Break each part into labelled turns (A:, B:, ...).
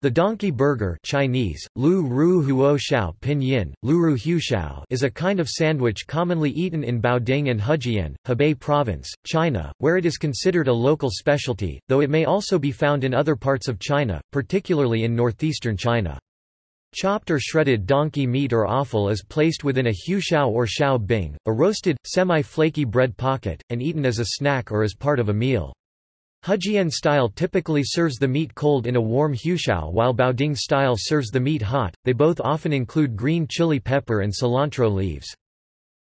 A: The donkey burger Chinese, Lu Ru Huo Xiao Pinyin, Lu Ru Xiao is a kind of sandwich commonly eaten in Baoding and Hejian, Hebei Province, China, where it is considered a local specialty, though it may also be found in other parts of China, particularly in northeastern China. Chopped or shredded donkey meat or offal is placed within a huoshao or xiao bing, a roasted, semi-flaky bread pocket, and eaten as a snack or as part of a meal. Hejian style typically serves the meat cold in a warm huoshao while Baoding style serves the meat hot, they both often include green chili pepper and cilantro leaves.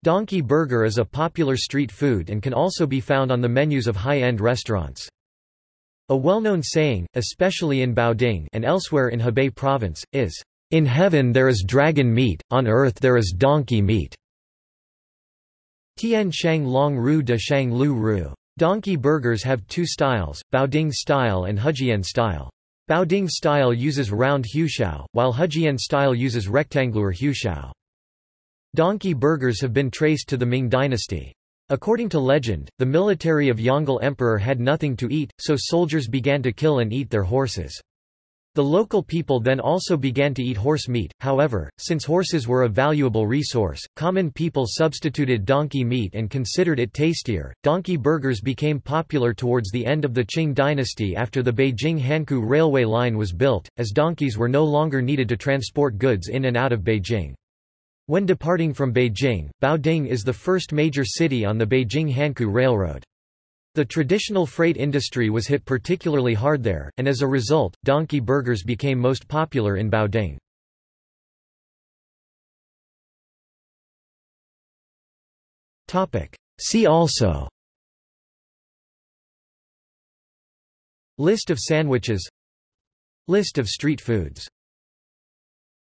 A: Donkey burger is a popular street food and can also be found on the menus of high-end restaurants. A well-known saying, especially in Baoding and elsewhere in Hebei province, is, "In heaven there is dragon meat, on earth there is donkey meat." Tian Shang Long Ru de Shang Lu Ru. Donkey burgers have two styles, Baoding style and Hejian style. Baoding style uses round huoshao, while Hejian style uses rectangular huoshao. Donkey burgers have been traced to the Ming dynasty. According to legend, the military of Yongle Emperor had nothing to eat, so soldiers began to kill and eat their horses. The local people then also began to eat horse meat, however, since horses were a valuable resource, common people substituted donkey meat and considered it tastier. Donkey burgers became popular towards the end of the Qing dynasty after the Beijing Hankou railway line was built, as donkeys were no longer needed to transport goods in and out of Beijing. When departing from Beijing, Baoding is the first major city on the Beijing-Hankou Railroad. The traditional freight industry was hit particularly hard there, and as a result, donkey burgers became most popular in Baoding. See also List of sandwiches List of street foods